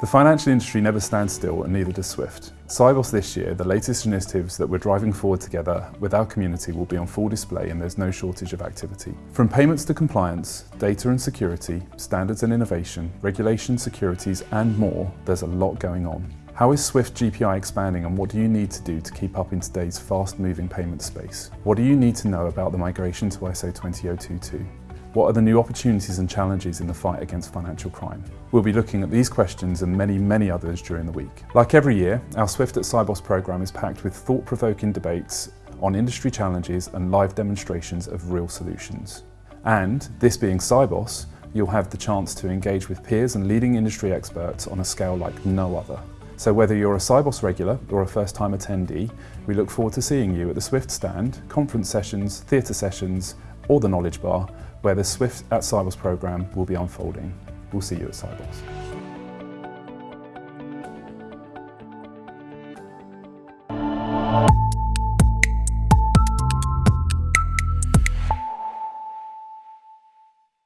The financial industry never stands still and neither does Swift. Sibos this year, the latest initiatives that we're driving forward together with our community will be on full display and there's no shortage of activity. From payments to compliance, data and security, standards and innovation, regulation, securities and more, there's a lot going on. How is Swift GPI expanding and what do you need to do to keep up in today's fast-moving payment space? What do you need to know about the migration to ISO 20022? What are the new opportunities and challenges in the fight against financial crime? We'll be looking at these questions and many, many others during the week. Like every year, our Swift at Sibos programme is packed with thought-provoking debates on industry challenges and live demonstrations of real solutions. And, this being Sibos, you'll have the chance to engage with peers and leading industry experts on a scale like no other. So whether you're a Sibos regular or a first-time attendee, we look forward to seeing you at the Swift stand, conference sessions, theatre sessions, or the Knowledge Bar, where the Swift at Sibos programme will be unfolding. We'll see you at Sibos.